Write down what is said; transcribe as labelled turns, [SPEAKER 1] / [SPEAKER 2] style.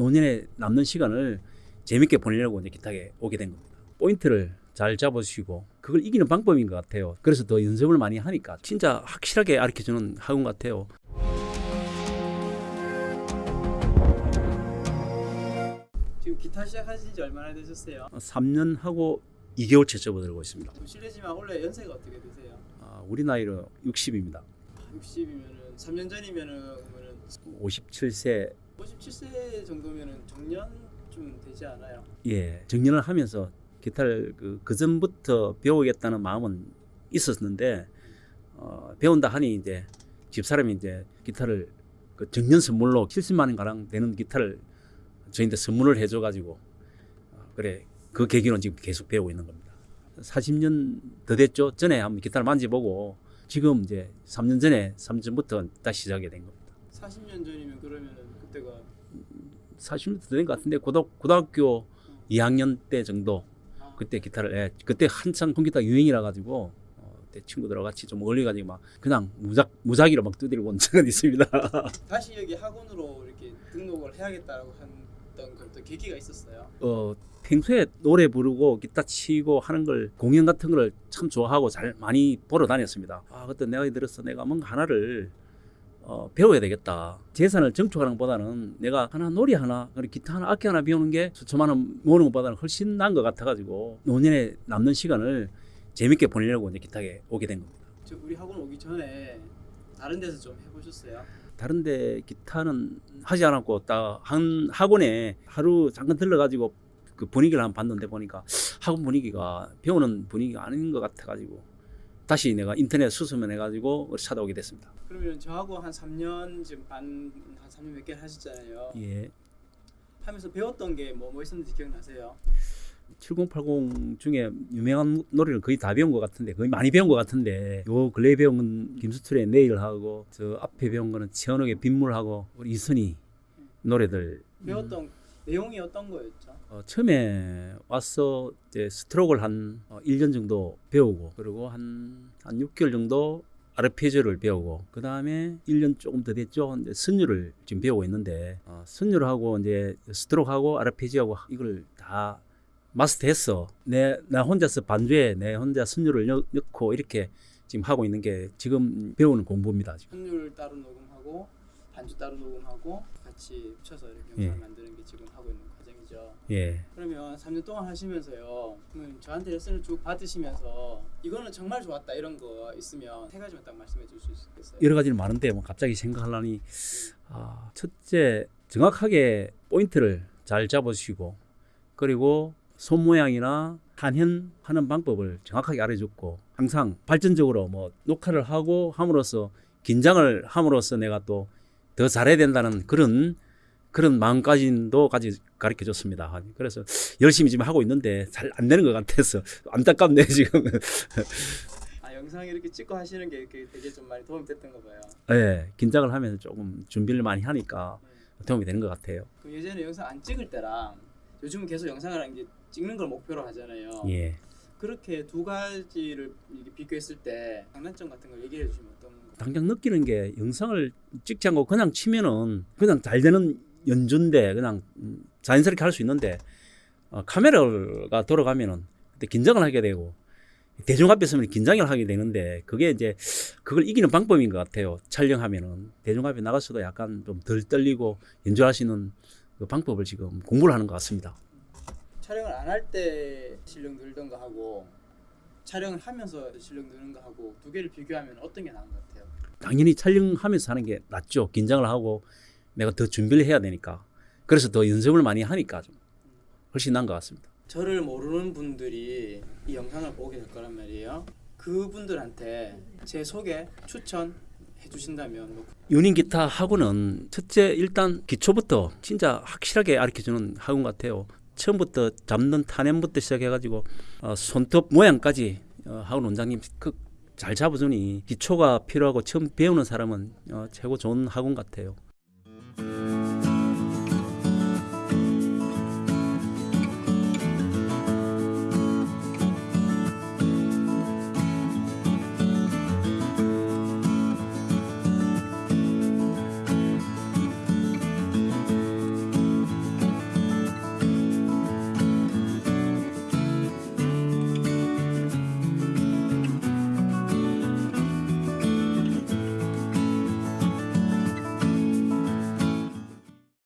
[SPEAKER 1] 노년에 남는 시간을 재밌게 보내려고 이제 기타에 오게 된 겁니다. 포인트를 잘 잡으시고 그걸 이기는 방법인 것 같아요. 그래서 더 연습을 많이 하니까 진짜 확실하게 가르쳐주는 학원 같아요.
[SPEAKER 2] 지금 기타 시작하신 지 얼마나 되셨어요?
[SPEAKER 1] 3년 하고 2개월째 접어들고 있습니다.
[SPEAKER 2] 좀 실례지만 원래 연세가 어떻게 되세요?
[SPEAKER 1] 아, 우리 나이로 60입니다.
[SPEAKER 2] 60이면은 3년 전이면은 그러면은
[SPEAKER 1] 57세
[SPEAKER 2] 57세 정도면은 정년쯤 되지 않아요?
[SPEAKER 1] 예 정년을 하면서 기타를 그, 그 전부터 배우겠다는 마음은 있었는데 어, 배운다 하니 이제 집사람이 이제 기타를 그 정년 선물로 70만 원 가량 되는 기타를 저희한테 선물을 해줘가지고 어, 그래 그 계기로 지금 계속 배우고 있는 겁니다. 40년 더 됐죠. 전에 한번 기타를 만져보고 지금 이제 3년 전에 3년 전부터 다시 시작하게 된 겁니다.
[SPEAKER 2] 40년 전이면 그러면은 그때가
[SPEAKER 1] 40년 더된것 같은데 고등, 고등학교 2학년 때 정도
[SPEAKER 2] 아,
[SPEAKER 1] 그때 기타를 예, 그때 한창 컴퓨터 유행이라 가지고 어, 그때 친구들하고 같이 좀 어울려 가지고 막 그냥 무작 무작위로 막 두드리고 온 적은 있습니다.
[SPEAKER 2] 다시 여기 학원으로 이렇게 등록을 해야겠다라고 했던 그런 계기가 있었어요.
[SPEAKER 1] 어 평소에 노래 부르고 기타 치고 하는 걸 공연 같은 걸 참 좋아하고 잘 많이 보러 다녔습니다. 아 그때 내가 들어서 내가 뭔가 하나를 어, 배워야 되겠다. 재산을 정축하는 것보다는 내가 하나 놀이 하나, 그리고 기타 하나, 악기 하나 배우는 게 수천만 원 모으는 것보다는 훨씬 나은 것 같아가지고 노년에 남는 시간을 재밌게 보내려고 이제 기타에 오게 된 겁니다.
[SPEAKER 2] 저 우리 학원 오기 전에 다른 데서 좀 해보셨어요?
[SPEAKER 1] 다른 데 기타는 하지 않았고 딱 한 학원에 하루 잠깐 들러가지고 그 분위기를 한번 봤는데 보니까 학원 분위기가 배우는 분위기가 아닌 것 같아가지고 다시 내가 인터넷 수소문 해가지고 찾아오게 됐습니다.
[SPEAKER 2] 그러면 저하고 한 3년 지금 반한 3년 몇 개를 하셨잖아요.
[SPEAKER 1] 예.
[SPEAKER 2] 하면서 배웠던 게 뭐 뭐 있었는지 기억나세요?
[SPEAKER 1] 7080 중에 유명한 노래를 거의 다 배운 것 같은데 거의 많이 배운 것 같은데 요 근래 에 배운 건 김수철의 내일하고 저 앞에 배운 거는 최현옥의 빗물하고 우리 이선희 노래들
[SPEAKER 2] 배웠던 내용이 어떤 거였죠?
[SPEAKER 1] 어, 처음에 와서 이제 스트로크를 한 어, 1년 정도 배우고 그리고 한, 한 6개월 정도 아르페지오를 배우고 그 다음에 1년 조금 더 됐죠. 이제 선율을 지금 배우고 있는데 어, 선율하고 이제 스트로크하고 아르페지오하고 이걸 다 마스터했어. 내 나 혼자서 반주에 내 혼자 선율을 넣, 넣고 이렇게 지금 하고 있는 게 지금 배우는 공부입니다. 지금.
[SPEAKER 2] 선율 따로 녹음하고 반주 따로 녹음하고 같이 합쳐서 이렇게
[SPEAKER 1] 예.
[SPEAKER 2] 영상을 만드는 게 지금 하고 있는 과정이죠.
[SPEAKER 1] 예.
[SPEAKER 2] 그러면 3년 동안 하시면서요. 그러면 저한테 레슨을 쭉 받으시면서 이거는 정말 좋았다 이런 거 있으면 세 가지만 딱 말씀해 주실 수 있겠어요?
[SPEAKER 1] 여러 가지는 많은데 뭐 갑자기 생각하려니 아, 첫째 정확하게 포인트를 잘 잡으시고 그리고 손 모양이나 한현 하는 방법을 정확하게 알려줬고 항상 발전적으로 뭐 녹화를 하고 함으로써 긴장을 함으로써 내가 또 더 잘해야 된다는 그런 그런 마음가짐도 가지 가르쳐 줬습니다. 그래서 열심히 지금 하고 있는데 잘 안 되는 것 같아서 안타깝네 지금.
[SPEAKER 2] 아 영상 이렇게 찍고 하시는 게 되게 좀 많이 도움이 됐던 거 봐요.
[SPEAKER 1] 예, 긴장을 하면서 조금 준비를 많이 하니까 도움이 되는 것 같아요.
[SPEAKER 2] 그 예전에 영상 안 찍을 때랑 요즘은 계속 영상을 한게 찍는 걸 목표로 하잖아요.
[SPEAKER 1] 예.
[SPEAKER 2] 그렇게 두 가지를 비교했을 때 장단점 같은 걸 얘기해 주시면 어떤 거?
[SPEAKER 1] 당장 느끼는 게 영상을 찍지 않고 그냥 치면은 그냥 잘 되는 연주인데 그냥 음, 자연스럽게 할 수 있는데 어, 카메라가 돌아가면은 그때 긴장을 하게 되고 대중 앞에 서면 긴장을 하게 되는데 그게 이제 그걸 이기는 방법인 것 같아요. 촬영하면은 대중 앞에 나가서도 약간 좀 덜 떨리고 연주할 수 있는 그 방법을 지금 공부를 하는 것 같습니다.
[SPEAKER 2] 촬영을 안 할 때 실력 늘던 거 하고 촬영을 하면서 실력 느는 거 하고 두 개를 비교하면 어떤 게 나은 것 같아요?
[SPEAKER 1] 당연히 촬영하면서 하는 게 낫죠. 긴장을 하고 내가 더 준비를 해야 되니까. 그래서 더 연습을 많이 하니까 좀 훨씬 나은 것 같습니다.
[SPEAKER 2] 저를 모르는 분들이 이 영상을 보게 될 거란 말이에요. 그분들한테 제 소개 추천 해주신다면 뭐
[SPEAKER 1] 유닝 기타 학원은 첫째 일단 기초부터 진짜 확실하게 가르쳐주는 학원 같아요. 처음부터 잡는 탄염부터 시작해가지고 어, 손톱 모양까지 어, 학원 원장님 그 잘 잡아주니 기초가 필요하고 처음 배우는 사람은 어, 최고 좋은 학원 같아요.